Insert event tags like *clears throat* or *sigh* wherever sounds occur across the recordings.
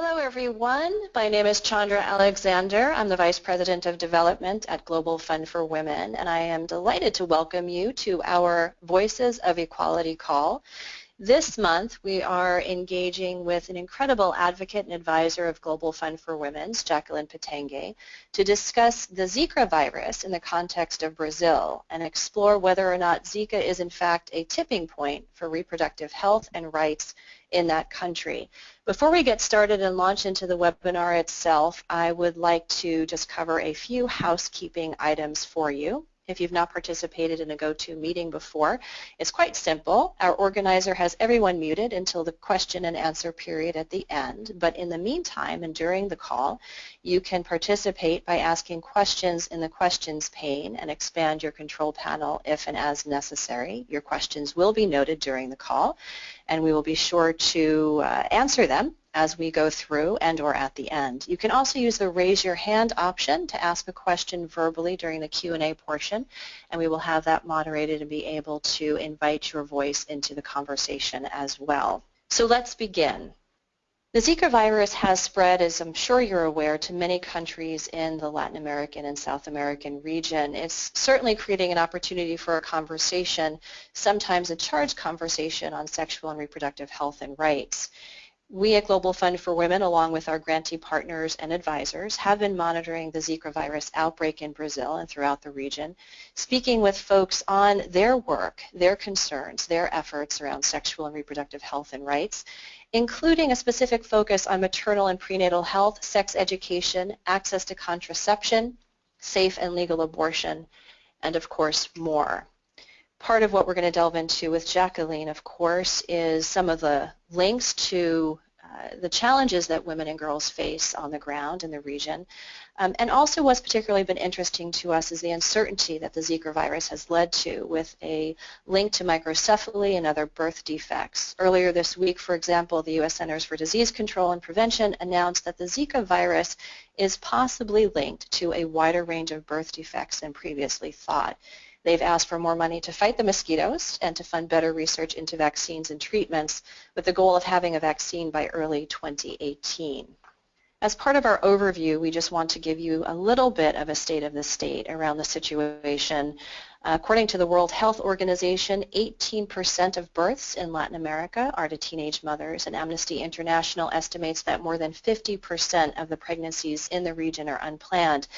Hello everyone, my name is Chandra Alexander. I'm the Vice President of Development at Global Fund for Women and I am delighted to welcome you to our Voices of Equality call. This month we are engaging with an incredible advocate and advisor of Global Fund for Women's, Jacqueline Pitanguy, to discuss the Zika virus in the context of Brazil and explore whether or not Zika is in fact a tipping point for reproductive health and rights in that country. Before we get started and launch into the webinar itself, I would like to just cover a few housekeeping items for you if you've not participated in a GoToMeeting before. It's quite simple. Our organizer has everyone muted until the question and answer period at the end, but in the meantime and during the call, you can participate by asking questions in the questions pane and expand your control panel if and as necessary. Your questions will be noted during the call, and we will be sure to uh, answer them as we go through and or at the end. You can also use the raise your hand option to ask a question verbally during the Q&A portion and we will have that moderated and be able to invite your voice into the conversation as well. So let's begin. The Zika virus has spread, as I'm sure you're aware, to many countries in the Latin American and South American region. It's certainly creating an opportunity for a conversation, sometimes a charged conversation on sexual and reproductive health and rights. We at Global Fund for Women, along with our grantee partners and advisors, have been monitoring the Zika virus outbreak in Brazil and throughout the region, speaking with folks on their work, their concerns, their efforts around sexual and reproductive health and rights, including a specific focus on maternal and prenatal health, sex education, access to contraception, safe and legal abortion, and of course more part of what we're going to delve into with Jacqueline, of course, is some of the links to uh, the challenges that women and girls face on the ground in the region. Um, and also what's particularly been interesting to us is the uncertainty that the Zika virus has led to with a link to microcephaly and other birth defects. Earlier this week, for example, the U.S. Centers for Disease Control and Prevention announced that the Zika virus is possibly linked to a wider range of birth defects than previously thought. They've asked for more money to fight the mosquitoes and to fund better research into vaccines and treatments with the goal of having a vaccine by early 2018. As part of our overview, we just want to give you a little bit of a state of the state around the situation. According to the World Health Organization, 18% of births in Latin America are to teenage mothers, and Amnesty International estimates that more than 50% of the pregnancies in the region are unplanned.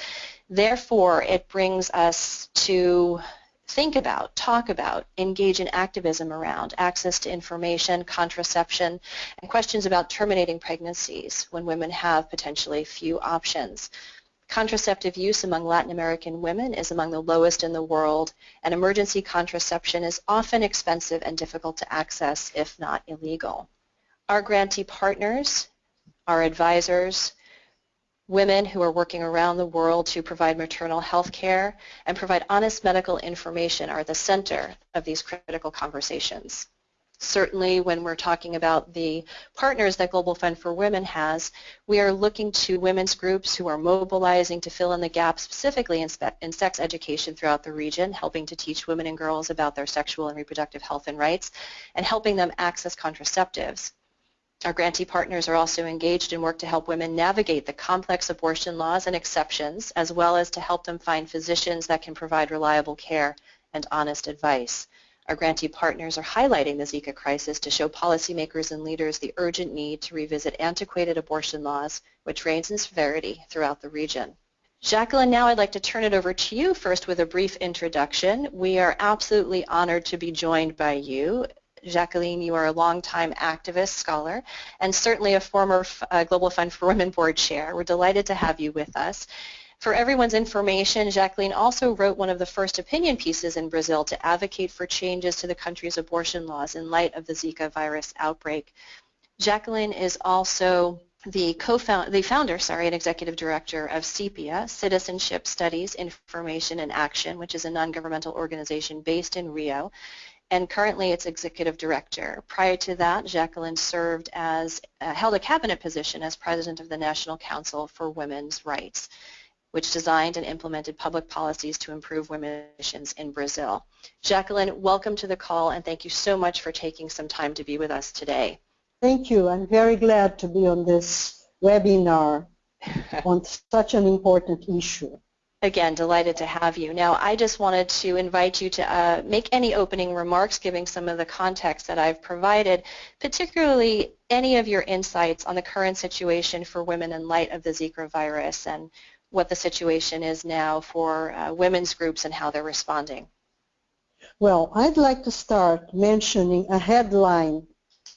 Therefore, it brings us to think about, talk about, engage in activism around access to information, contraception, and questions about terminating pregnancies when women have potentially few options. Contraceptive use among Latin American women is among the lowest in the world, and emergency contraception is often expensive and difficult to access, if not illegal. Our grantee partners, our advisors, women who are working around the world to provide maternal health care and provide honest medical information are at the center of these critical conversations. Certainly when we're talking about the partners that Global Fund for Women has, we are looking to women's groups who are mobilizing to fill in the gap specifically in, in sex education throughout the region, helping to teach women and girls about their sexual and reproductive health and rights, and helping them access contraceptives. Our grantee partners are also engaged in work to help women navigate the complex abortion laws and exceptions, as well as to help them find physicians that can provide reliable care and honest advice. Our grantee partners are highlighting the Zika crisis to show policymakers and leaders the urgent need to revisit antiquated abortion laws, which range in severity throughout the region. Jacqueline, now I'd like to turn it over to you first with a brief introduction. We are absolutely honored to be joined by you Jacqueline, you are a longtime activist, scholar, and certainly a former uh, Global Fund for Women Board Chair. We're delighted to have you with us. For everyone's information, Jacqueline also wrote one of the first opinion pieces in Brazil to advocate for changes to the country's abortion laws in light of the Zika virus outbreak. Jacqueline is also the co-founder, the founder, sorry, and executive director of CEPIA, Citizenship Studies, Information and Action, which is a non-governmental organization based in Rio and currently its executive director. Prior to that, Jacqueline served as, uh, held a cabinet position as president of the National Council for Women's Rights, which designed and implemented public policies to improve women's conditions in Brazil. Jacqueline, welcome to the call and thank you so much for taking some time to be with us today. Thank you. I'm very glad to be on this webinar *laughs* on such an important issue. Again, delighted to have you. Now, I just wanted to invite you to uh, make any opening remarks, giving some of the context that I've provided, particularly any of your insights on the current situation for women in light of the Zika virus and what the situation is now for uh, women's groups and how they're responding. Well, I'd like to start mentioning a headline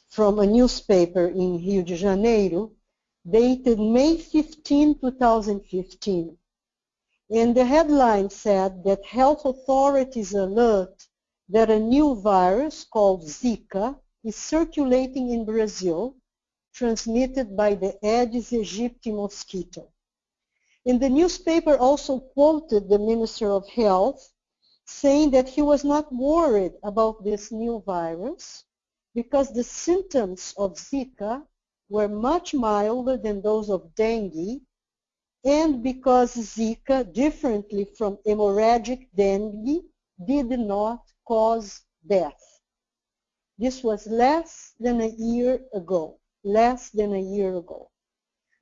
from a newspaper in Rio de Janeiro dated May 15, 2015. And the headline said that health authorities alert that a new virus called Zika is circulating in Brazil, transmitted by the Aedes aegypti mosquito. And the newspaper also quoted the Minister of Health saying that he was not worried about this new virus because the symptoms of Zika were much milder than those of dengue and because Zika, differently from hemorrhagic dengue, did not cause death. This was less than a year ago, less than a year ago.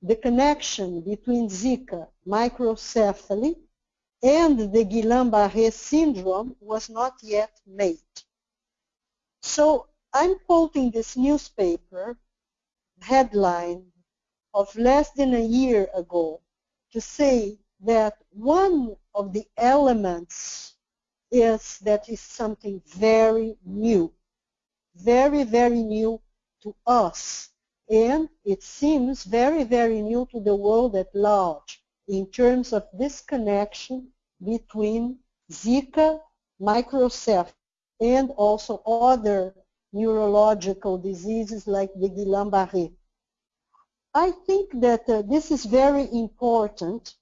The connection between Zika, microcephaly, and the Guillain-Barré syndrome was not yet made. So I'm quoting this newspaper headline of less than a year ago to say that one of the elements is that is something very new, very, very new to us. And it seems very, very new to the world at large in terms of this connection between Zika, microcephaly, and also other neurological diseases like the Guillain-Barré. I think that uh, this is very important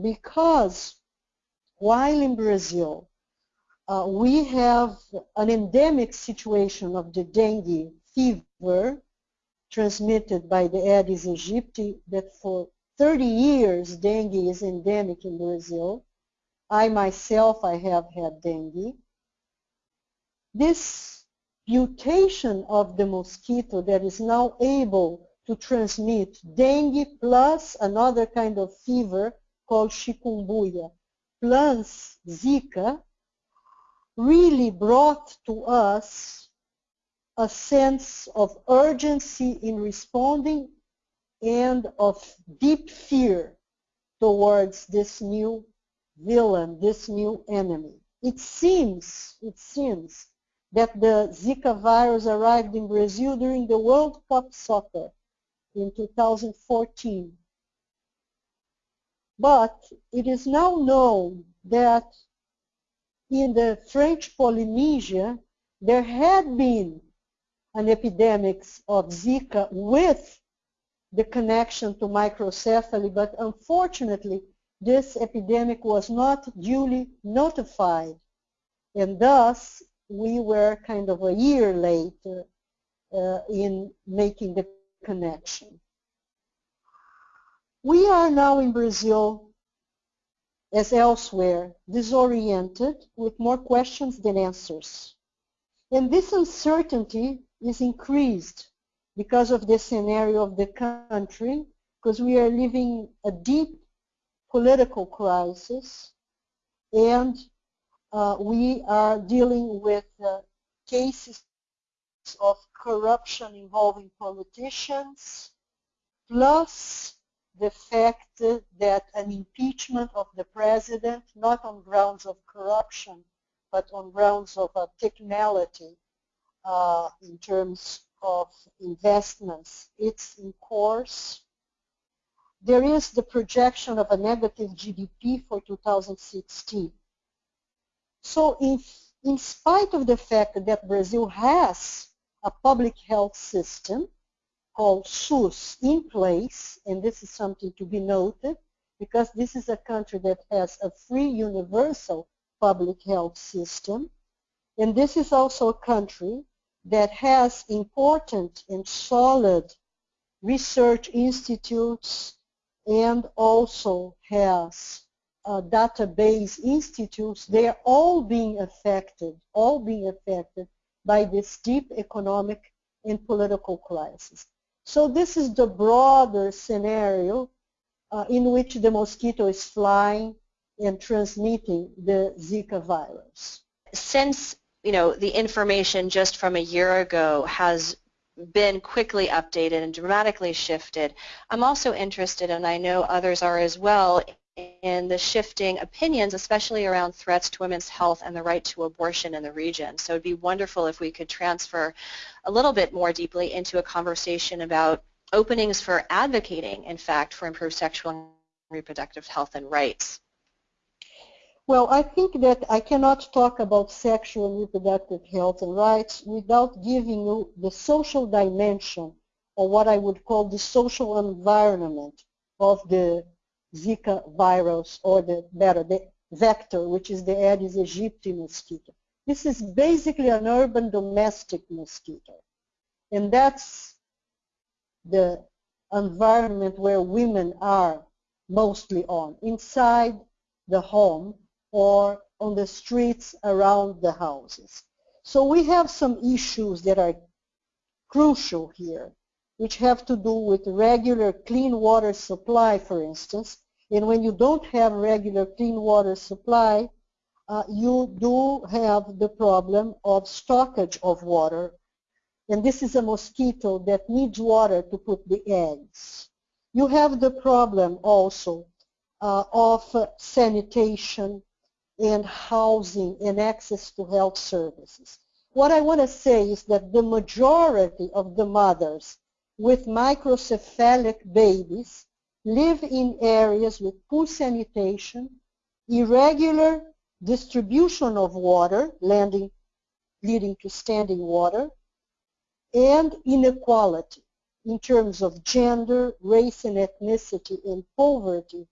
because while in Brazil uh, we have an endemic situation of the dengue fever transmitted by the Aedes aegypti that for 30 years dengue is endemic in Brazil. I myself, I have had dengue. This mutation of the mosquito that is now able to transmit dengue plus another kind of fever called chikungunya plus Zika really brought to us a sense of urgency in responding and of deep fear towards this new villain, this new enemy. It seems, it seems that the Zika virus arrived in Brazil during the World Cup soccer in 2014. But it is now known that in the French Polynesia, there had been an epidemic of Zika with the connection to microcephaly, but unfortunately, this epidemic was not duly notified. And thus, we were kind of a year late uh, in making the connection. We are now in Brazil, as elsewhere, disoriented with more questions than answers. And this uncertainty is increased because of the scenario of the country, because we are living a deep political crisis, and uh, we are dealing with uh, cases of corruption involving politicians, plus the fact that an impeachment of the president, not on grounds of corruption, but on grounds of uh, technicality uh, in terms of investments, it's in course. There is the projection of a negative GDP for 2016. So if, in spite of the fact that Brazil has a public health system called SUS in place, and this is something to be noted because this is a country that has a free universal public health system, and this is also a country that has important and solid research institutes and also has uh, database institutes, they are all being affected, all being affected by this deep economic and political crisis. So this is the broader scenario uh, in which the mosquito is flying and transmitting the Zika virus. Since you know the information just from a year ago has been quickly updated and dramatically shifted, I'm also interested, and I know others are as well, in the shifting opinions, especially around threats to women's health and the right to abortion in the region. So it would be wonderful if we could transfer a little bit more deeply into a conversation about openings for advocating, in fact, for improved sexual and reproductive health and rights. Well, I think that I cannot talk about sexual and reproductive health and rights without giving you the social dimension or what I would call the social environment of the Zika virus or the better, the vector, which is the Aedes aegypti mosquito. This is basically an urban domestic mosquito. And that's the environment where women are mostly on, inside the home or on the streets around the houses. So we have some issues that are crucial here, which have to do with regular clean water supply, for instance. And when you don't have regular clean water supply, uh, you do have the problem of stockage of water and this is a mosquito that needs water to put the eggs. You have the problem also uh, of sanitation and housing and access to health services. What I want to say is that the majority of the mothers with microcephalic babies live in areas with poor sanitation, irregular distribution of water, landing, leading to standing water, and inequality in terms of gender, race and ethnicity, and poverty,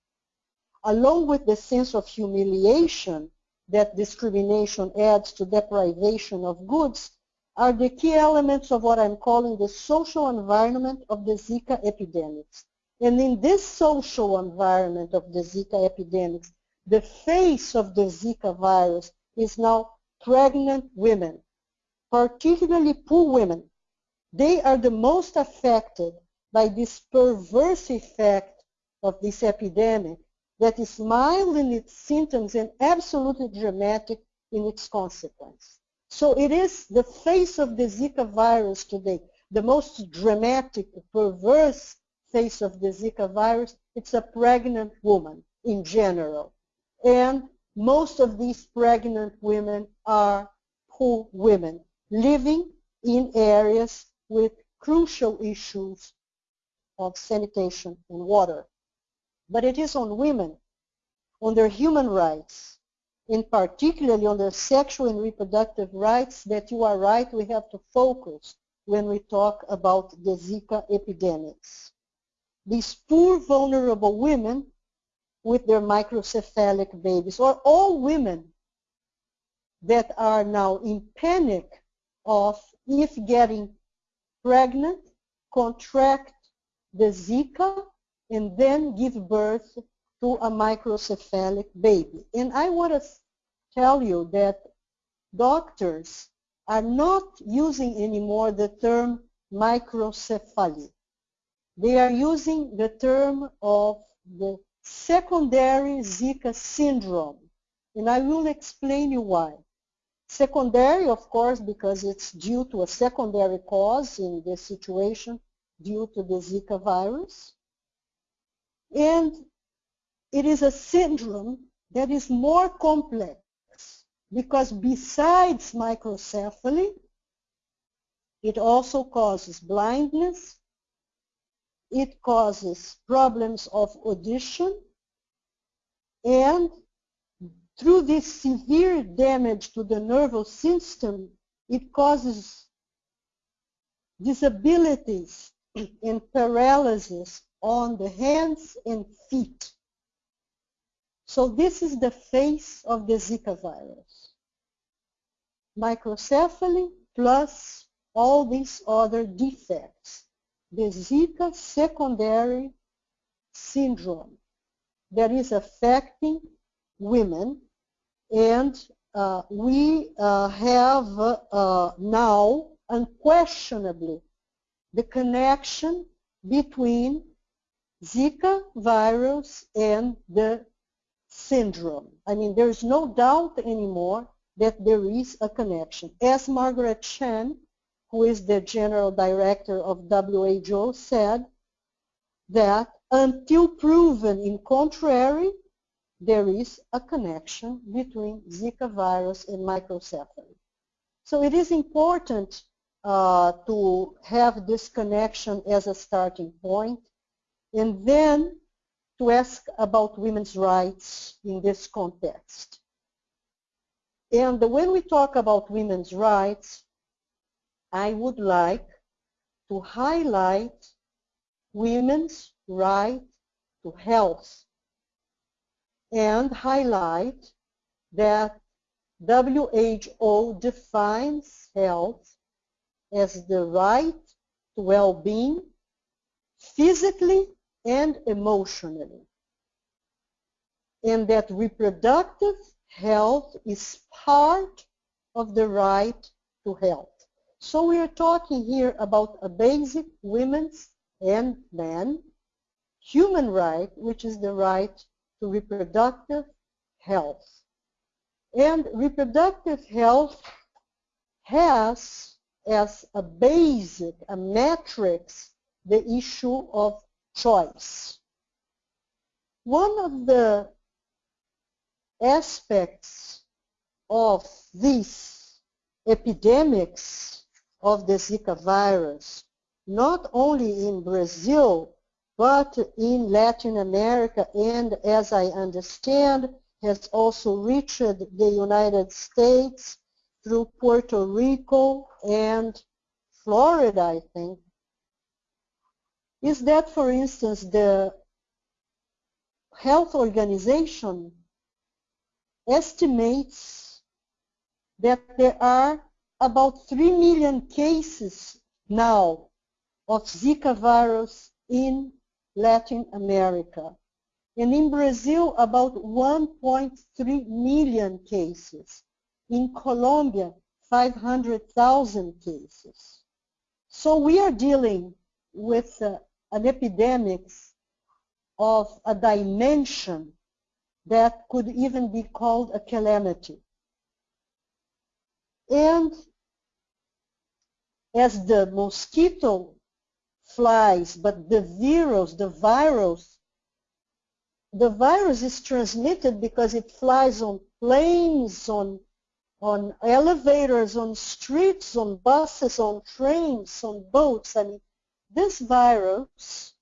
along with the sense of humiliation that discrimination adds to deprivation of goods, are the key elements of what I'm calling the social environment of the Zika epidemics. And in this social environment of the Zika epidemics, the face of the Zika virus is now pregnant women, particularly poor women they are the most affected by this perverse effect of this epidemic that is mild in its symptoms and absolutely dramatic in its consequence. So it is the face of the Zika virus today, the most dramatic, perverse face of the Zika virus. It's a pregnant woman in general. And most of these pregnant women are poor women living in areas with crucial issues of sanitation and water. But it is on women, on their human rights, in particularly on their sexual and reproductive rights that you are right we have to focus when we talk about the Zika epidemics. These poor vulnerable women with their microcephalic babies or all women that are now in panic of if getting pregnant, contract the Zika, and then give birth to a microcephalic baby. And I want to tell you that doctors are not using anymore the term microcephaly. They are using the term of the secondary Zika syndrome. And I will explain you why. Secondary, of course, because it's due to a secondary cause in this situation due to the Zika virus. And it is a syndrome that is more complex because besides microcephaly, it also causes blindness, it causes problems of audition, and through this severe damage to the nervous system, it causes disabilities and paralysis on the hands and feet. So this is the face of the Zika virus. Microcephaly plus all these other defects. The Zika secondary syndrome that is affecting women and uh, we uh, have uh, now unquestionably the connection between Zika virus and the syndrome. I mean, there's no doubt anymore that there is a connection. As Margaret Chan, who is the general director of WHO, said that until proven in contrary, there is a connection between Zika virus and microcephaly. So it is important uh, to have this connection as a starting point and then to ask about women's rights in this context. And when we talk about women's rights, I would like to highlight women's right to health and highlight that WHO defines health as the right to well-being physically and emotionally and that reproductive health is part of the right to health. So we are talking here about a basic women's and men human right, which is the right to reproductive health. And reproductive health has as a basic, a matrix, the issue of choice. One of the aspects of these epidemics of the Zika virus, not only in Brazil, but in Latin America and as I understand has also reached the United States through Puerto Rico and Florida, I think, is that, for instance, the health organization estimates that there are about 3 million cases now of Zika virus in Latin America. And in Brazil, about 1.3 million cases. In Colombia, 500,000 cases. So we are dealing with uh, an epidemic of a dimension that could even be called a calamity. And as the mosquito flies, but the virus, the virus, the virus is transmitted because it flies on planes, on, on elevators, on streets, on buses, on trains, on boats. Mean, this virus,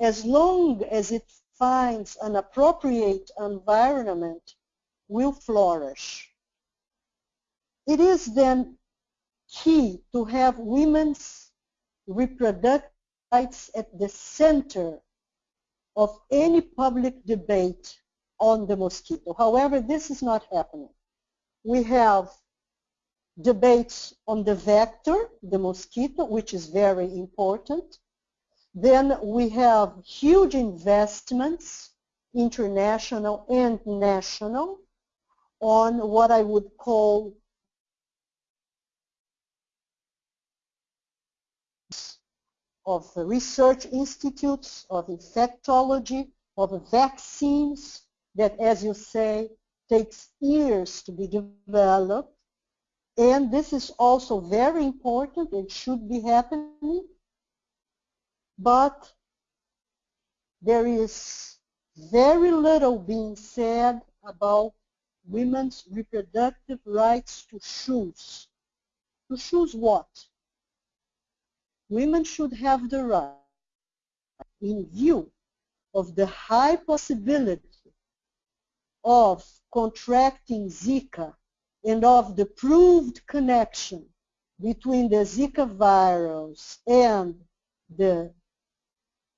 as long as it finds an appropriate environment, will flourish. It is then key to have women's reproductive rights at the center of any public debate on the mosquito. However, this is not happening. We have debates on the vector, the mosquito, which is very important. Then we have huge investments, international and national, on what I would call of research institutes, of infectology, of vaccines that, as you say, takes years to be developed. And this is also very important. It should be happening. But there is very little being said about women's reproductive rights to choose. To choose what? Women should have the right, in view of the high possibility of contracting Zika and of the proved connection between the Zika virus and the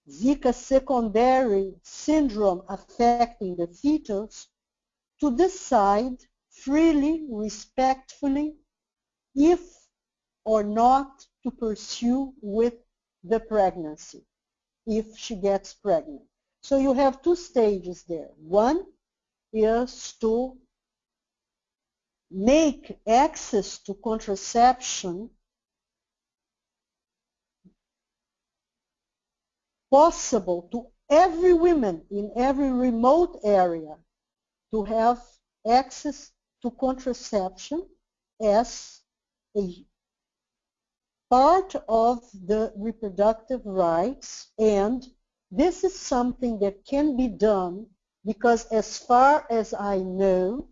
Zika secondary syndrome affecting the fetus to decide freely, respectfully, if or not to pursue with the pregnancy if she gets pregnant. So you have two stages there. One is to make access to contraception possible to every woman in every remote area to have access to contraception as a part of the reproductive rights and this is something that can be done because as far as I know,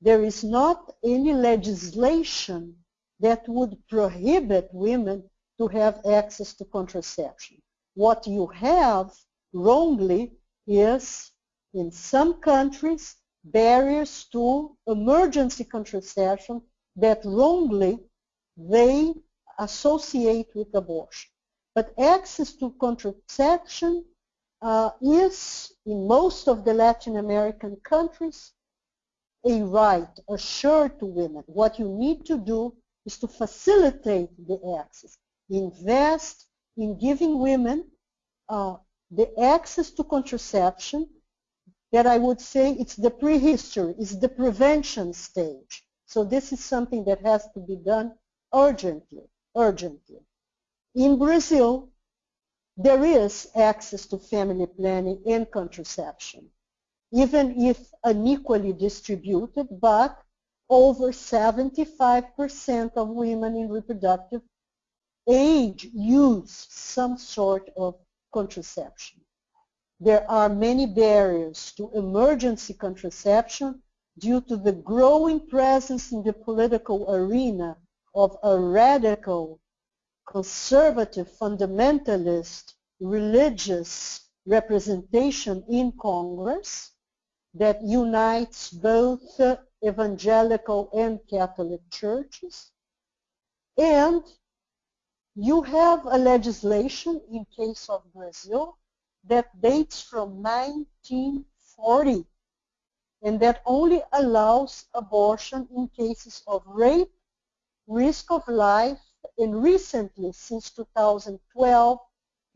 there is not any legislation that would prohibit women to have access to contraception. What you have wrongly is in some countries barriers to emergency contraception that wrongly they associate with abortion. But access to contraception uh, is, in most of the Latin American countries, a right assured to women. What you need to do is to facilitate the access. Invest in giving women uh, the access to contraception that I would say it's the prehistory, it's the prevention stage. So this is something that has to be done urgently, urgently. In Brazil, there is access to family planning and contraception, even if unequally distributed, but over 75% of women in reproductive age use some sort of contraception. There are many barriers to emergency contraception due to the growing presence in the political arena of a radical, conservative, fundamentalist, religious representation in Congress that unites both evangelical and Catholic churches. And you have a legislation in case of Brazil that dates from 1940 and that only allows abortion in cases of rape, risk of life, and recently, since 2012,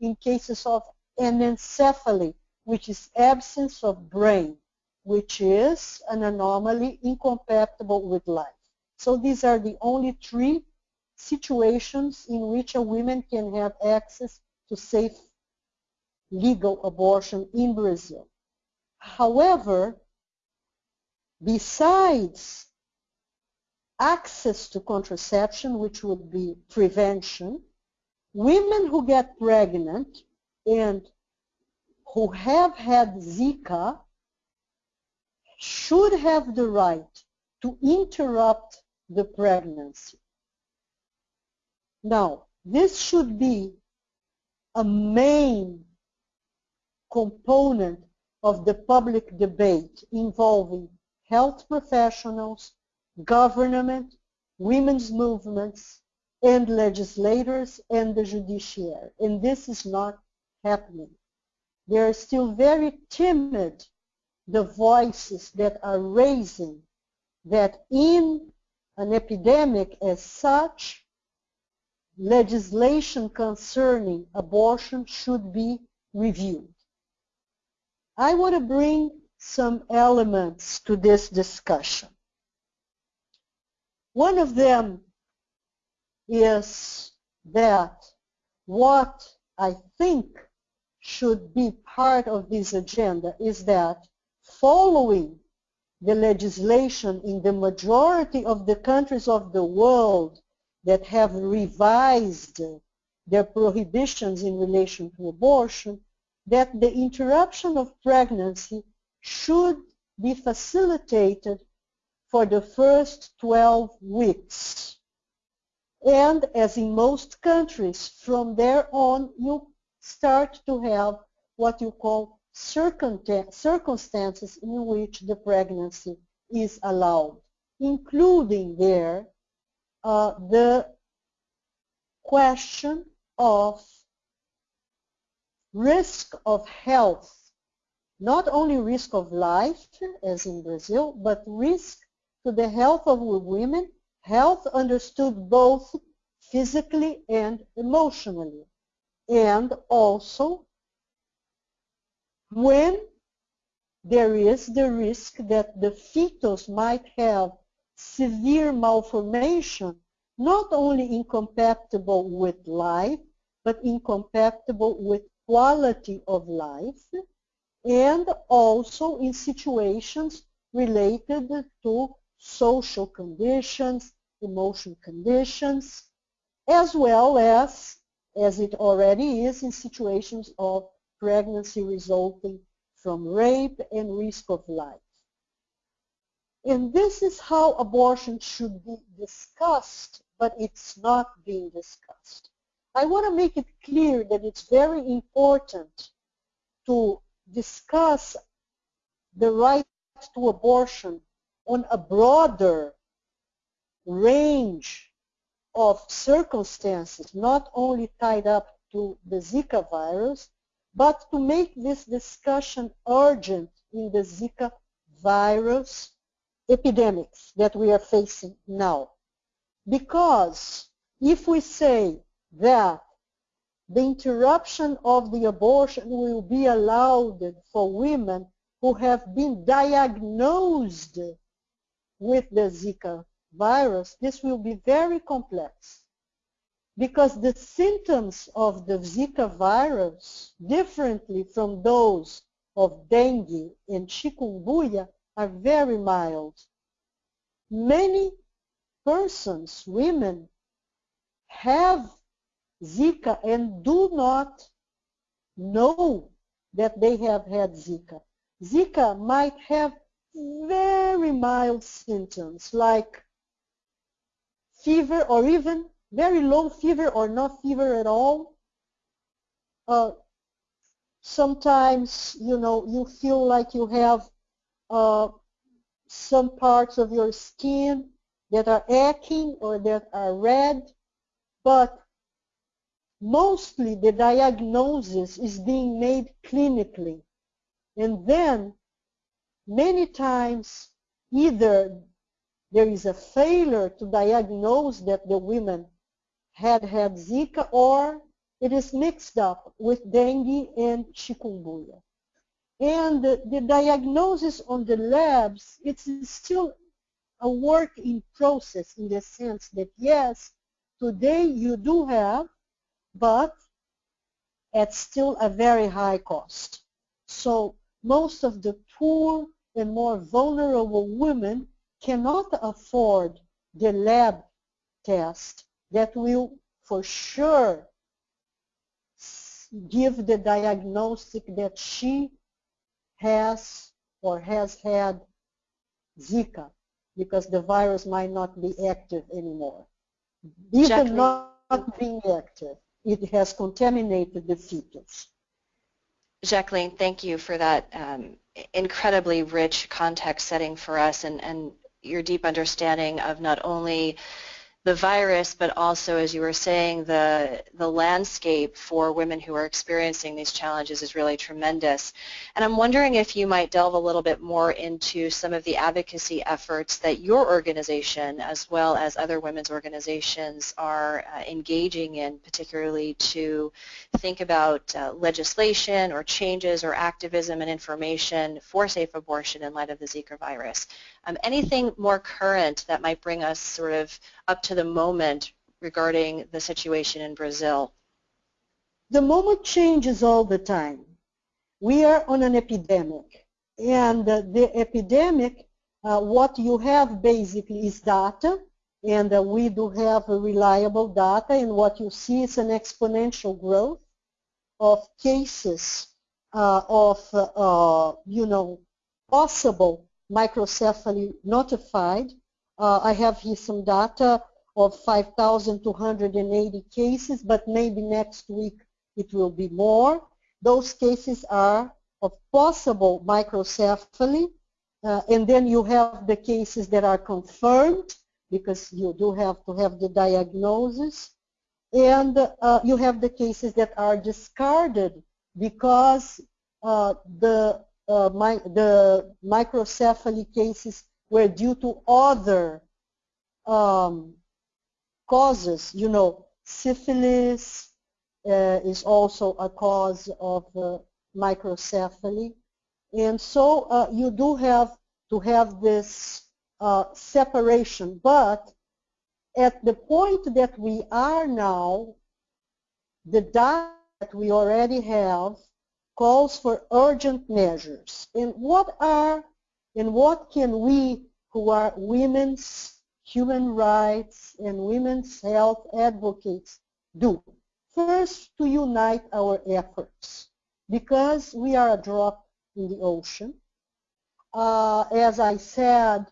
in cases of anencephaly, which is absence of brain, which is an anomaly incompatible with life. So these are the only three situations in which a woman can have access to safe legal abortion in Brazil. However, besides access to contraception, which would be prevention, women who get pregnant and who have had Zika should have the right to interrupt the pregnancy. Now, this should be a main component of the public debate involving health professionals, government, women's movements, and legislators and the judiciary. And this is not happening. They are still very timid, the voices that are raising that in an epidemic as such, legislation concerning abortion should be reviewed. I want to bring some elements to this discussion. One of them is that what I think should be part of this agenda is that following the legislation in the majority of the countries of the world that have revised their prohibitions in relation to abortion, that the interruption of pregnancy should be facilitated for the first 12 weeks. And as in most countries, from there on, you start to have what you call circumstances in which the pregnancy is allowed, including there uh, the question of risk of health, not only risk of life, as in Brazil, but risk to the health of women, health understood both physically and emotionally, and also when there is the risk that the fetus might have severe malformation, not only incompatible with life, but incompatible with quality of life and also in situations related to social conditions, emotion conditions, as well as, as it already is, in situations of pregnancy resulting from rape and risk of life. And this is how abortion should be discussed, but it's not being discussed. I want to make it clear that it's very important to discuss the right to abortion on a broader range of circumstances, not only tied up to the Zika virus, but to make this discussion urgent in the Zika virus epidemics that we are facing now. Because if we say that the interruption of the abortion will be allowed for women who have been diagnosed with the Zika virus, this will be very complex because the symptoms of the Zika virus, differently from those of dengue and chikungunya, are very mild. Many persons, women, have Zika and do not know that they have had Zika. Zika might have very mild symptoms like fever or even very low fever or no fever at all. Uh, sometimes, you know, you feel like you have uh, some parts of your skin that are aching or that are red, but mostly the diagnosis is being made clinically. And then many times either there is a failure to diagnose that the women had had Zika or it is mixed up with dengue and chikungunya. And the, the diagnosis on the labs, it's still a work in process in the sense that yes, today you do have, but at still a very high cost. So most of the poor and more vulnerable women cannot afford the lab test that will for sure give the diagnostic that she has or has had Zika because the virus might not be active anymore. Even Jacqueline. not being active, it has contaminated the fetus. Jacqueline, thank you for that um, incredibly rich context setting for us and, and your deep understanding of not only the virus, but also, as you were saying, the, the landscape for women who are experiencing these challenges is really tremendous. And I'm wondering if you might delve a little bit more into some of the advocacy efforts that your organization, as well as other women's organizations, are uh, engaging in, particularly to think about uh, legislation or changes or activism and information for safe abortion in light of the Zika virus. Um, anything more current that might bring us sort of up to the moment regarding the situation in Brazil? The moment changes all the time. We are on an epidemic. And the epidemic, uh, what you have basically is data, and uh, we do have reliable data, and what you see is an exponential growth of cases uh, of, uh, you know, possible microcephaly notified. Uh, I have here some data of 5,280 cases, but maybe next week it will be more. Those cases are of possible microcephaly, uh, and then you have the cases that are confirmed, because you do have to have the diagnosis, and uh, you have the cases that are discarded because uh, the uh, my, the microcephaly cases were due to other um, causes. You know, syphilis uh, is also a cause of uh, microcephaly. And so uh, you do have to have this uh, separation. But at the point that we are now, the data we already have calls for urgent measures. And what are and what can we who are women's human rights and women's health advocates do? First, to unite our efforts because we are a drop in the ocean. Uh, as I said,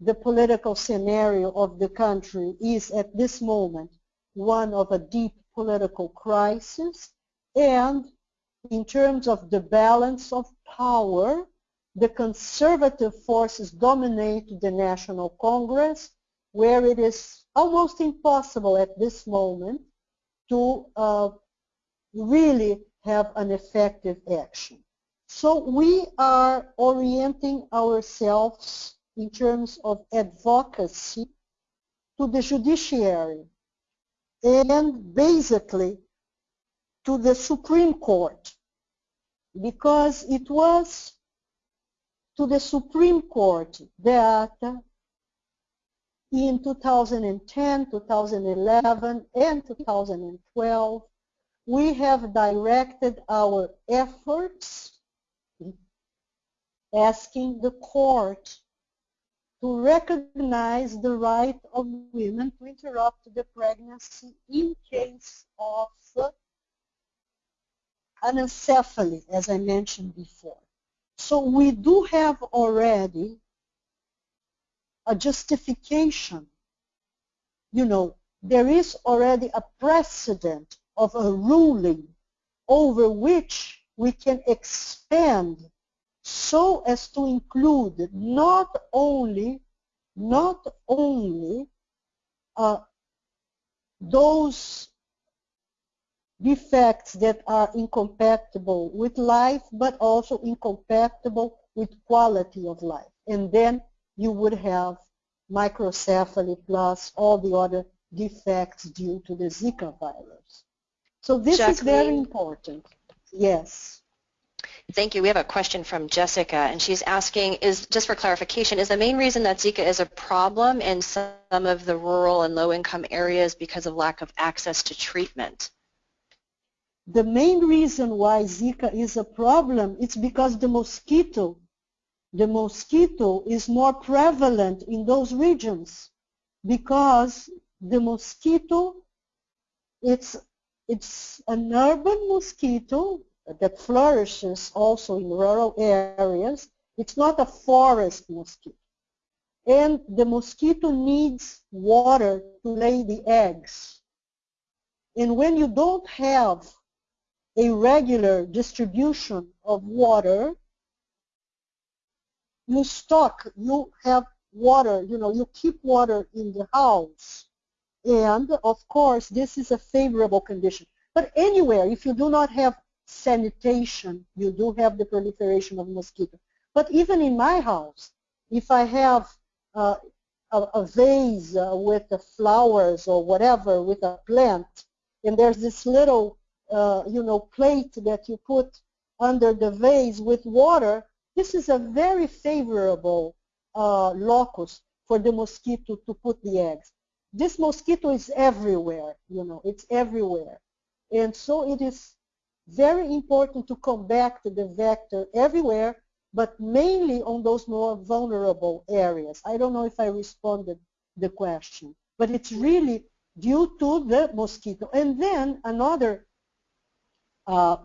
the political scenario of the country is at this moment one of a deep political crisis and in terms of the balance of power, the conservative forces dominate the National Congress where it is almost impossible at this moment to uh, really have an effective action. So we are orienting ourselves in terms of advocacy to the judiciary and basically to the Supreme Court because it was to the Supreme Court that in 2010, 2011, and 2012, we have directed our efforts asking the court to recognize the right of women to interrupt the pregnancy in case of anencephaly, as I mentioned before. So we do have already a justification. You know, there is already a precedent of a ruling over which we can expand so as to include not only not only uh, those defects that are incompatible with life but also incompatible with quality of life and then you would have microcephaly plus all the other defects due to the Zika virus. So this Jacqueline. is very important. Yes. Thank you. We have a question from Jessica, and she's asking, is just for clarification, is the main reason that Zika is a problem in some of the rural and low-income areas because of lack of access to treatment? The main reason why Zika is a problem is because the mosquito the mosquito is more prevalent in those regions because the mosquito, it's, it's an urban mosquito that flourishes also in rural areas. It's not a forest mosquito. And the mosquito needs water to lay the eggs. And when you don't have a regular distribution of water, you stock, you have water, you know, you keep water in the house. And of course, this is a favorable condition. But anywhere, if you do not have sanitation, you do have the proliferation of mosquitoes. But even in my house, if I have uh, a, a, vase uh, with the flowers or whatever with a plant, and there's this little, uh, you know, plate that you put under the vase with water, this is a very favorable uh, locus for the mosquito to put the eggs. This mosquito is everywhere, you know, it's everywhere. And so it is very important to combat the vector everywhere, but mainly on those more vulnerable areas. I don't know if I responded the question, but it's really due to the mosquito. And then another uh,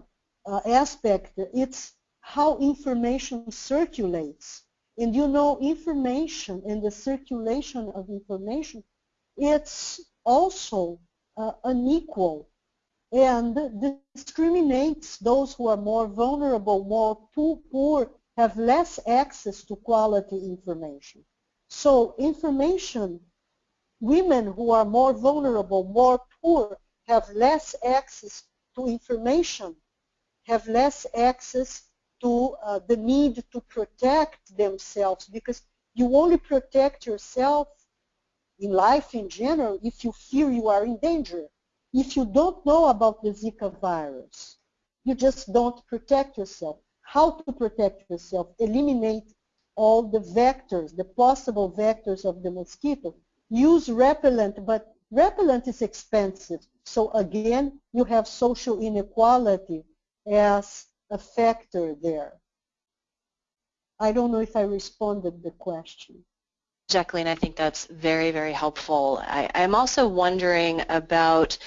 uh, aspect, it's how information circulates. And you know, information and the circulation of information, it's also uh, unequal and discriminates those who are more vulnerable, more poor, have less access to quality information. So information, women who are more vulnerable, more poor, have less access to information, have less access to uh, the need to protect themselves because you only protect yourself in life in general if you fear you are in danger. If you don't know about the Zika virus, you just don't protect yourself. How to protect yourself? Eliminate all the vectors, the possible vectors of the mosquito. Use repellent, but repellent is expensive. So again, you have social inequality as a factor there. I don't know if I responded the question. Jacqueline, I think that's very, very helpful. I, am also wondering about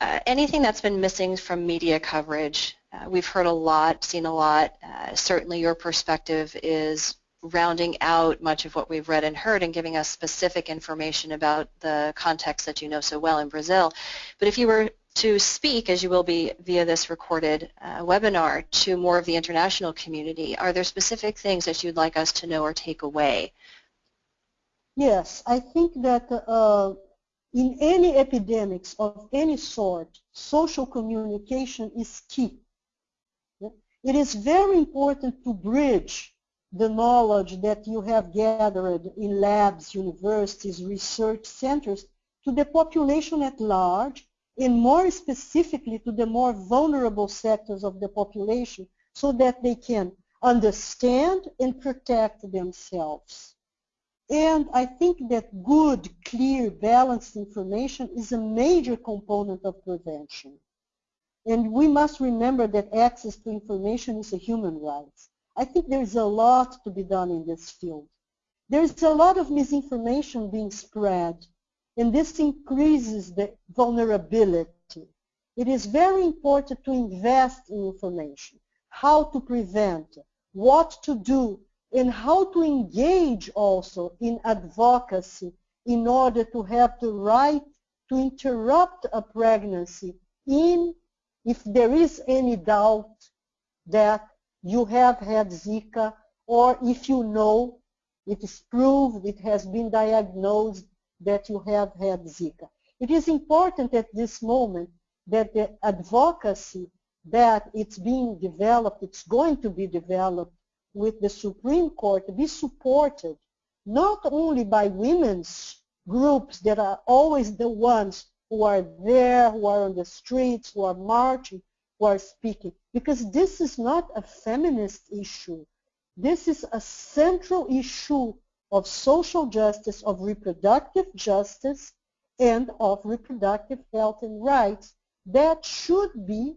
uh, anything that's been missing from media coverage. Uh, we've heard a lot, seen a lot. Uh, certainly your perspective is rounding out much of what we've read and heard and giving us specific information about the context that you know so well in Brazil. But if you were to speak, as you will be via this recorded uh, webinar, to more of the international community, are there specific things that you'd like us to know or take away? Yes, I think that uh, in any epidemics of any sort, social communication is key. It is very important to bridge the knowledge that you have gathered in labs, universities, research centers to the population at large and more specifically to the more vulnerable sectors of the population so that they can understand and protect themselves. And I think that good, clear, balanced information is a major component of prevention. And we must remember that access to information is a human right. I think there's a lot to be done in this field. There's a lot of misinformation being spread and this increases the vulnerability. It is very important to invest in information, how to prevent, what to do, and how to engage also in advocacy in order to have the right to interrupt a pregnancy in if there is any doubt that you have had Zika or if you know it is proved, it has been diagnosed that you have had Zika. It is important at this moment that the advocacy that it's being developed, it's going to be developed with the Supreme Court be supported not only by women's groups that are always the ones who are there, who are on the streets, who are marching, who are speaking, because this is not a feminist issue. This is a central issue of social justice, of reproductive justice, and of reproductive health and rights that should be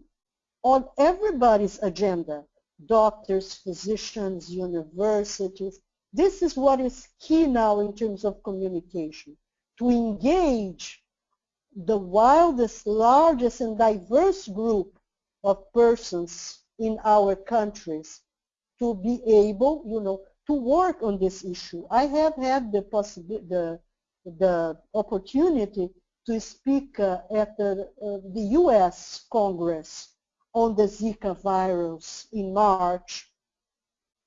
on everybody's agenda. Doctors, physicians, universities. This is what is key now in terms of communication, to engage the wildest, largest, and diverse group of persons in our countries to be able, you know, to work on this issue. I have had the the, the opportunity to speak uh, at the, uh, the U.S. Congress on the Zika virus in March,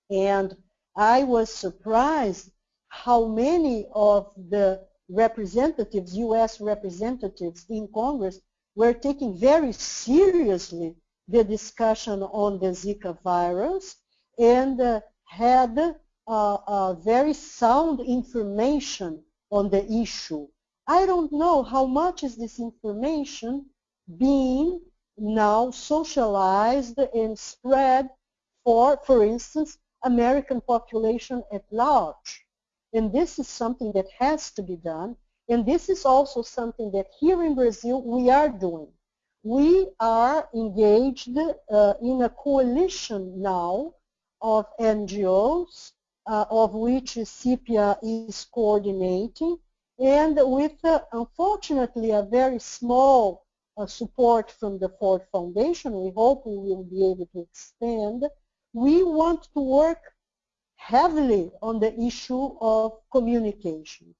and I was surprised how many of the representatives, U.S. representatives in Congress, were taking very seriously the discussion on the Zika virus and uh, had very sound information on the issue. I don't know how much is this information being now socialized and spread for, for instance, American population at large. And this is something that has to be done. And this is also something that here in Brazil we are doing. We are engaged uh, in a coalition now of NGOs uh, of which CEPIA is coordinating, and with, uh, unfortunately, a very small uh, support from the Ford Foundation, we hope we will be able to expand, we want to work heavily on the issue of communication,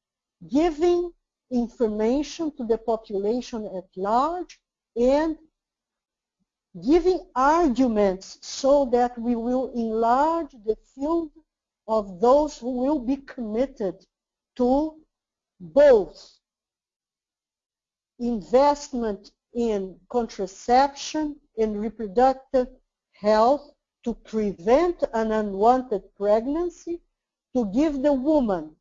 giving information to the population at large and giving arguments so that we will enlarge the field of those who will be committed to both investment in contraception and reproductive health to prevent an unwanted pregnancy, to give the woman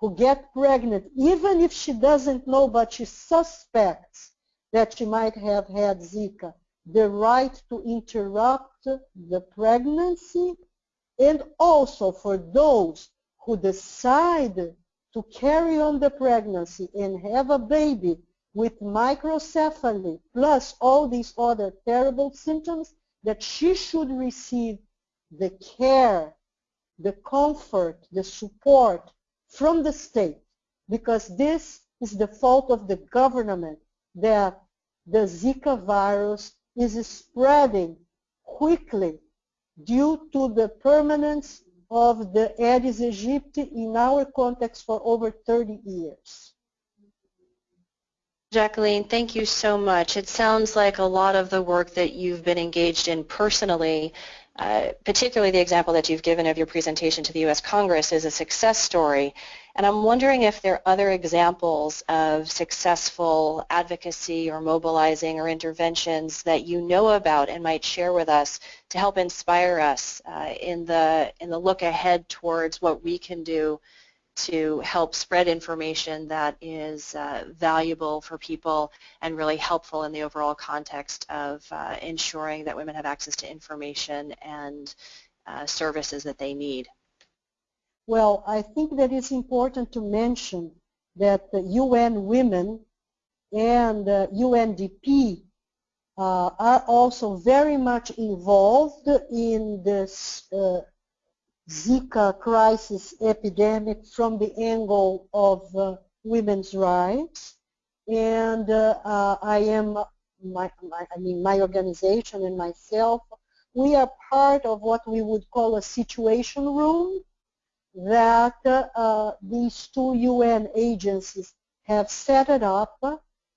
who get pregnant, even if she doesn't know but she suspects that she might have had Zika, the right to interrupt the pregnancy and also for those who decide to carry on the pregnancy and have a baby with microcephaly plus all these other terrible symptoms that she should receive the care, the comfort, the support from the state because this is the fault of the government that the Zika virus is spreading quickly due to the permanence of the Aedes aegypti in our context for over 30 years. Jacqueline, thank you so much. It sounds like a lot of the work that you've been engaged in personally, uh, particularly the example that you've given of your presentation to the U.S. Congress is a success story. And I'm wondering if there are other examples of successful advocacy or mobilizing or interventions that you know about and might share with us to help inspire us uh, in the in the look ahead towards what we can do to help spread information that is uh, valuable for people and really helpful in the overall context of uh, ensuring that women have access to information and uh, services that they need. Well, I think that it's important to mention that the UN Women and UNDP uh, are also very much involved in this uh, Zika crisis epidemic from the angle of uh, women's rights. And uh, uh, I am, my, my, I mean, my organization and myself, we are part of what we would call a situation room that uh, these two UN agencies have set it up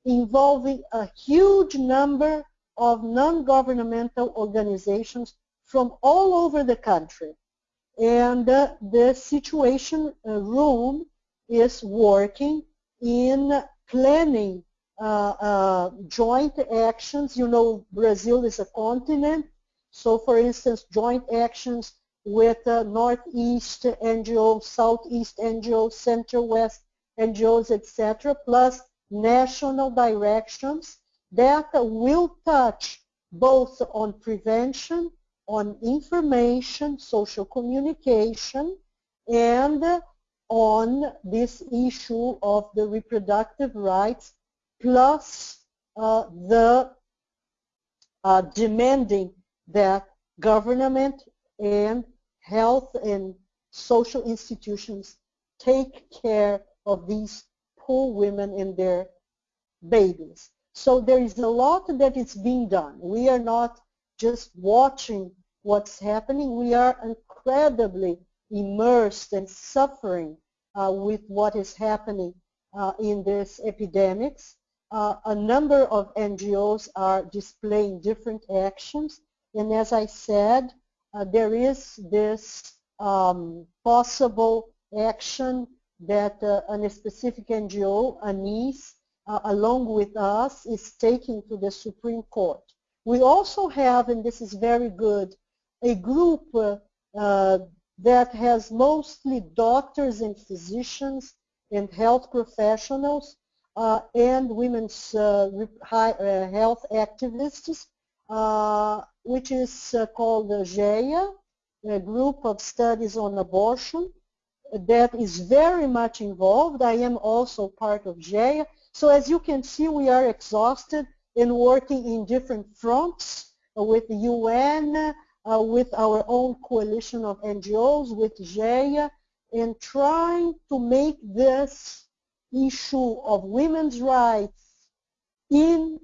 involving a huge number of non-governmental organizations from all over the country and uh, the situation uh, room is working in planning uh, uh, joint actions. You know, Brazil is a continent, so for instance, joint actions with Northeast NGOs, Southeast NGOs, Center-West NGOs, etc., plus national directions that will touch both on prevention on information, social communication, and on this issue of the reproductive rights plus uh, the uh, demanding that government and health and social institutions take care of these poor women and their babies. So there is a lot that is being done. We are not just watching what's happening. We are incredibly immersed and suffering uh, with what is happening uh, in this epidemics. Uh, a number of NGOs are displaying different actions. And as I said, uh, there is this um, possible action that uh, a specific NGO, ANIS, uh, along with us, is taking to the Supreme Court. We also have, and this is very good, a group uh, uh, that has mostly doctors and physicians and health professionals uh, and women's uh, high, uh, health activists, uh, which is called the GEA, a group of studies on abortion that is very much involved. I am also part of GEA. So as you can see, we are exhausted in working in different fronts with the UN, uh, with our own coalition of NGOs, with GEA, and trying to make this issue of women's rights in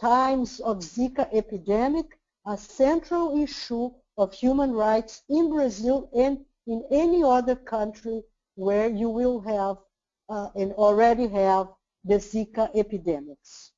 times of Zika epidemic a central issue of human rights in Brazil and in any other country where you will have uh, and already have the Zika epidemics.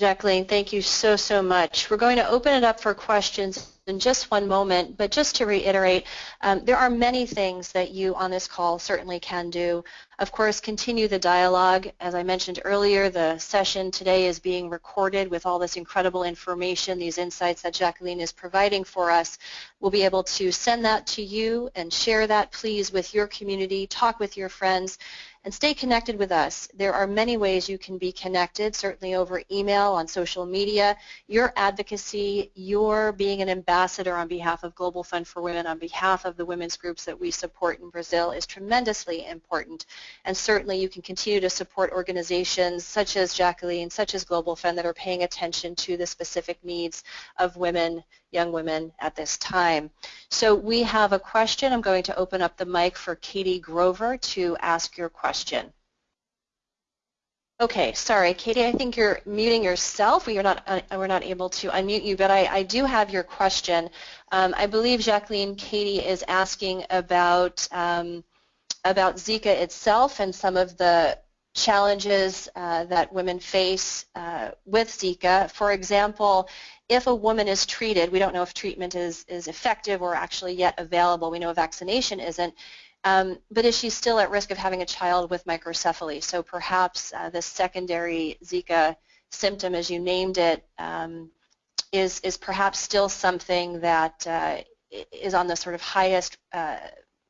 Jacqueline, thank you so, so much. We're going to open it up for questions in just one moment, but just to reiterate, um, there are many things that you on this call certainly can do. Of course, continue the dialogue. As I mentioned earlier, the session today is being recorded with all this incredible information, these insights that Jacqueline is providing for us. We'll be able to send that to you and share that, please, with your community, talk with your friends, and stay connected with us. There are many ways you can be connected, certainly over email, on social media. Your advocacy, your being an ambassador ambassador on behalf of Global Fund for Women, on behalf of the women's groups that we support in Brazil is tremendously important. And certainly you can continue to support organizations such as Jacqueline, such as Global Fund that are paying attention to the specific needs of women, young women at this time. So we have a question. I'm going to open up the mic for Katie Grover to ask your question. Okay, sorry, Katie. I think you're muting yourself. We are not uh, we're not able to unmute you, but I, I do have your question. Um, I believe Jacqueline Katie is asking about um, about Zika itself and some of the challenges uh, that women face uh, with Zika. For example, if a woman is treated, we don't know if treatment is is effective or actually yet available. We know vaccination isn't. Um, but is she still at risk of having a child with microcephaly? So perhaps uh, the secondary Zika symptom, as you named it, um, is is perhaps still something that uh, is on the sort of highest uh,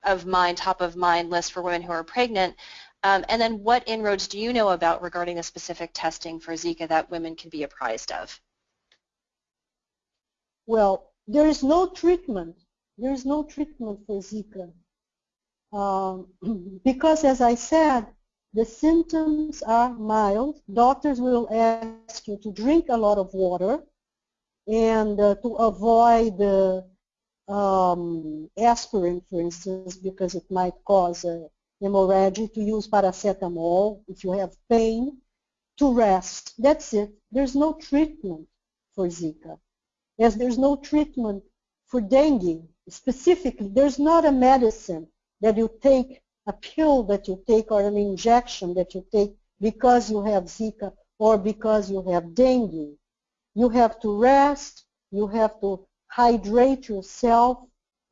of mind, top of mind list for women who are pregnant. Um, and then what inroads do you know about regarding the specific testing for Zika that women can be apprised of? Well, there is no treatment. There is no treatment for Zika. Um, *clears throat* because as I said, the symptoms are mild. Doctors will ask you to drink a lot of water and uh, to avoid the um, aspirin, for instance, because it might cause a hemorrhage, to use paracetamol if you have pain, to rest. That's it. There's no treatment for Zika. As there's no treatment for dengue, specifically, there's not a medicine that you take a pill that you take or an injection that you take because you have Zika or because you have dengue. You have to rest, you have to hydrate yourself,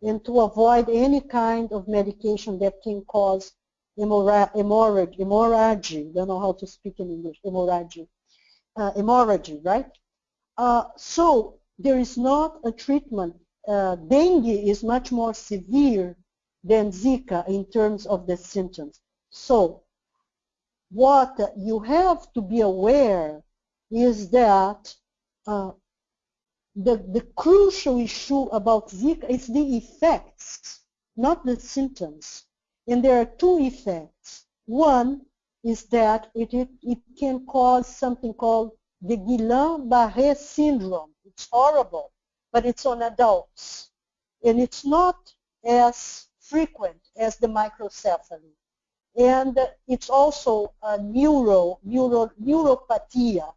and to avoid any kind of medication that can cause hemorrhage, hemorrhage, don't know how to speak in English, hemorrhage, uh, hemorrhage, right? Uh, so there is not a treatment. Uh, dengue is much more severe than Zika in terms of the symptoms. So what you have to be aware is that uh, the, the crucial issue about Zika is the effects, not the symptoms. And there are two effects. One is that it, it, it can cause something called the Guillain-Barré syndrome. It's horrible, but it's on adults. And it's not as frequent as the microcephaly. And it's also a neuro, neuro, neuropathia.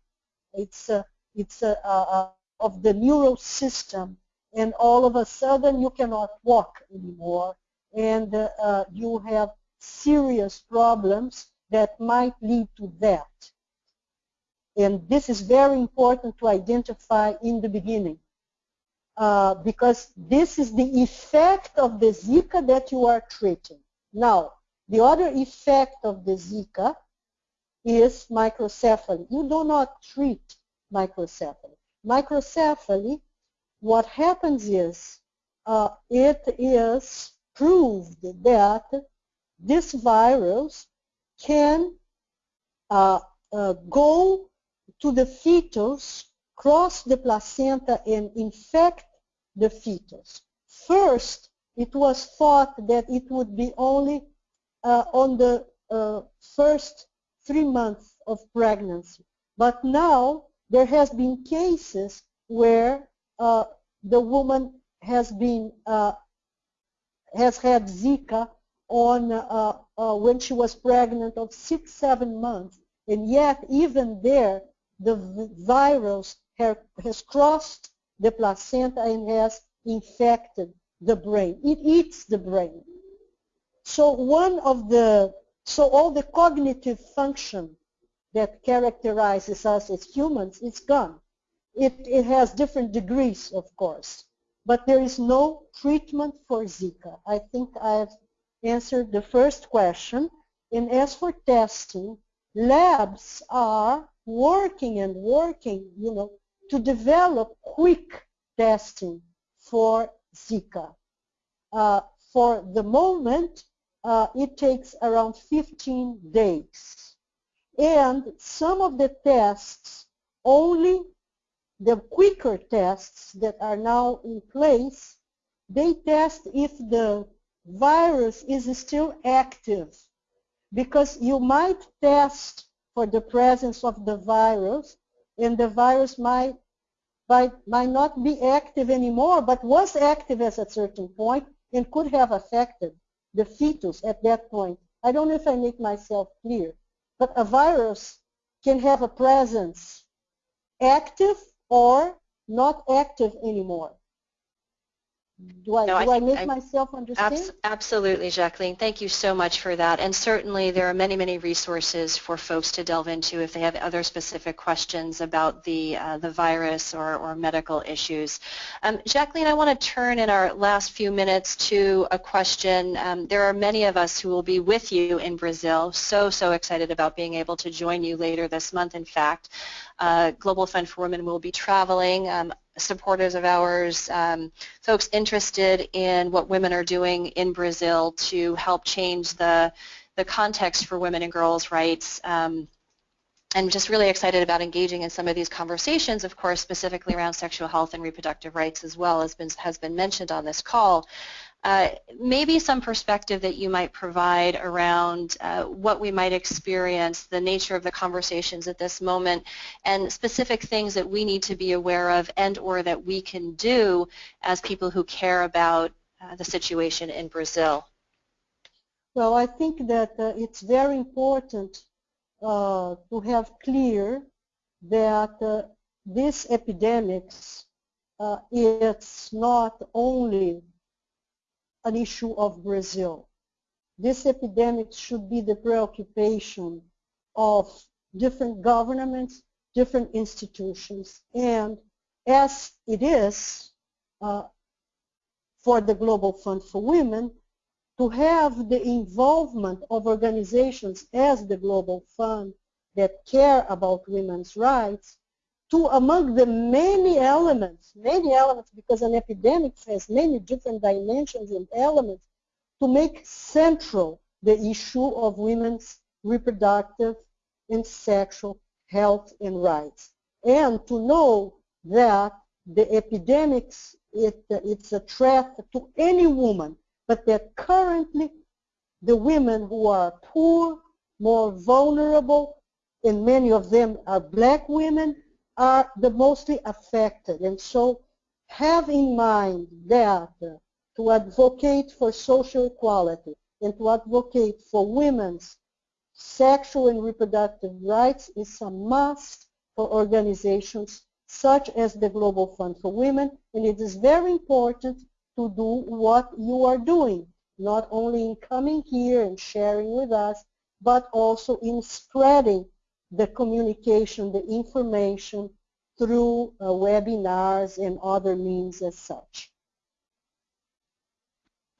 It's, a, it's a, a, a, of the neural system. And all of a sudden you cannot walk anymore. And uh, uh, you have serious problems that might lead to that. And this is very important to identify in the beginning. Uh, because this is the effect of the Zika that you are treating. Now, the other effect of the Zika is microcephaly. You do not treat microcephaly. Microcephaly, what happens is uh, it is proved that this virus can uh, uh go to the fetus cross the placenta and infect the fetus. First, it was thought that it would be only uh, on the uh, first three months of pregnancy. But now there has been cases where uh, the woman has been uh, has had Zika on uh, uh, when she was pregnant of six, seven months, and yet even there the virus has crossed the placenta and has infected the brain. It eats the brain. So one of the, so all the cognitive function that characterizes us as humans is gone. It, it has different degrees, of course, but there is no treatment for Zika. I think I've answered the first question. And as for testing, labs are working and working, you know, to develop quick testing for Zika. Uh, for the moment, uh, it takes around 15 days. And some of the tests only the quicker tests that are now in place, they test if the virus is still active because you might test for the presence of the virus and the virus might, might, might not be active anymore but was active at a certain point and could have affected the fetus at that point. I don't know if I make myself clear, but a virus can have a presence active or not active anymore. Do I, no, do I, I make I, myself understand? Abs absolutely, Jacqueline. Thank you so much for that. And certainly there are many, many resources for folks to delve into if they have other specific questions about the, uh, the virus or, or medical issues. Um, Jacqueline, I want to turn in our last few minutes to a question. Um, there are many of us who will be with you in Brazil. So, so excited about being able to join you later this month, in fact. Uh, Global Fund for Women will be traveling. Um, supporters of ours, um, folks interested in what women are doing in Brazil to help change the, the context for women and girls' rights. Um, and just really excited about engaging in some of these conversations, of course, specifically around sexual health and reproductive rights as well as been, has been mentioned on this call. Uh, maybe some perspective that you might provide around uh, what we might experience, the nature of the conversations at this moment, and specific things that we need to be aware of and or that we can do as people who care about uh, the situation in Brazil. Well, I think that uh, it's very important uh, to have clear that this epidemics it's not only an issue of Brazil. This epidemic should be the preoccupation of different governments, different institutions, and as it is uh, for the Global Fund for Women, to have the involvement of organizations as the Global Fund that care about women's rights to among the many elements, many elements, because an epidemic has many different dimensions and elements, to make central the issue of women's reproductive and sexual health and rights. And to know that the epidemics, it, it's a threat to any woman, but that currently the women who are poor, more vulnerable, and many of them are black women, are the mostly affected. And so have in mind that uh, to advocate for social equality and to advocate for women's sexual and reproductive rights is a must for organizations such as the Global Fund for Women, and it is very important to do what you are doing, not only in coming here and sharing with us, but also in spreading the communication, the information through uh, webinars and other means as such.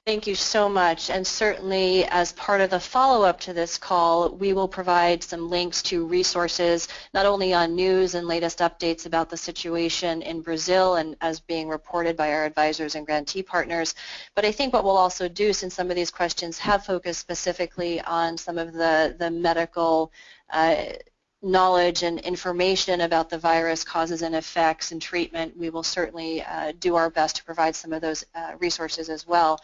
Thank you so much. And certainly as part of the follow-up to this call, we will provide some links to resources, not only on news and latest updates about the situation in Brazil and as being reported by our advisors and grantee partners, but I think what we'll also do, since some of these questions have focused specifically on some of the, the medical uh, knowledge and information about the virus causes and effects and treatment, we will certainly uh, do our best to provide some of those uh, resources as well.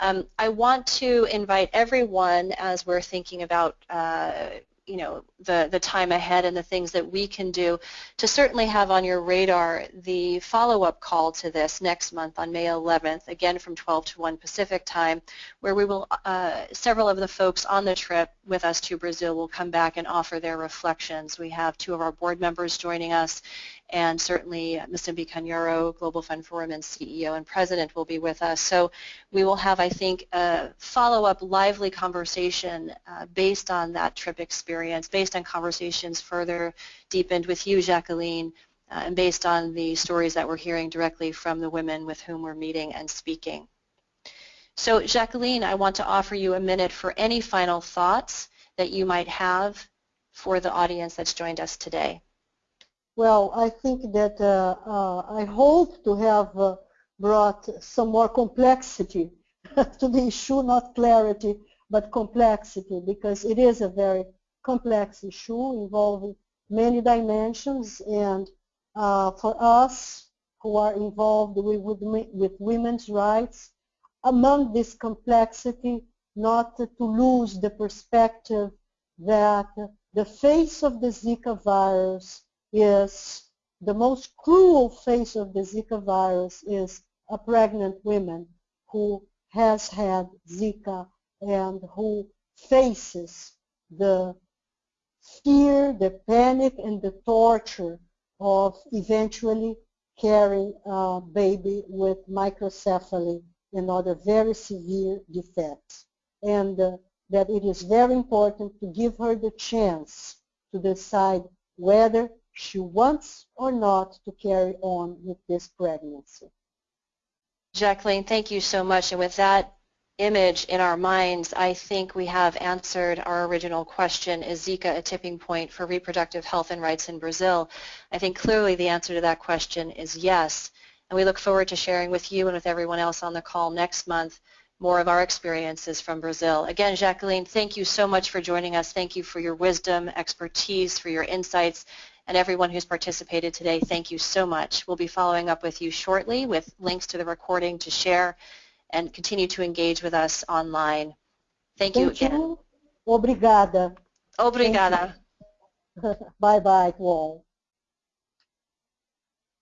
Um, I want to invite everyone as we're thinking about uh, you know, the, the time ahead and the things that we can do to certainly have on your radar the follow-up call to this next month on May 11th, again from 12 to 1 Pacific time, where we will, uh, several of the folks on the trip with us to Brazil will come back and offer their reflections. We have two of our board members joining us and certainly Musimbi Kanyoro, Global Fund for Women CEO and President will be with us. So we will have, I think, a follow-up lively conversation uh, based on that trip experience, based on conversations further deepened with you, Jacqueline, uh, and based on the stories that we're hearing directly from the women with whom we're meeting and speaking. So Jacqueline, I want to offer you a minute for any final thoughts that you might have for the audience that's joined us today. Well, I think that uh, uh, I hope to have uh, brought some more complexity *laughs* to the issue, not clarity, but complexity, because it is a very complex issue involving many dimensions and uh, for us who are involved with, with, with women's rights, among this complexity, not to lose the perspective that the face of the Zika virus is, the most cruel face of the Zika virus is a pregnant woman who has had Zika and who faces the fear, the panic, and the torture of eventually carrying a baby with microcephaly and other very severe defects. And uh, that it is very important to give her the chance to decide whether she wants or not to carry on with this pregnancy. Jacqueline, thank you so much. And with that image in our minds, I think we have answered our original question, is Zika a tipping point for reproductive health and rights in Brazil? I think clearly the answer to that question is yes. And we look forward to sharing with you and with everyone else on the call next month more of our experiences from Brazil. Again, Jacqueline, thank you so much for joining us. Thank you for your wisdom, expertise, for your insights, and everyone who's participated today, thank you so much. We'll be following up with you shortly with links to the recording to share and continue to engage with us online. Thank, you again. You. Obrigada. Obrigada. *laughs* Bye-bye to all.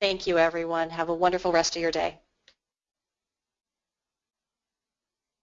Thank you, everyone. Have a wonderful rest of your day.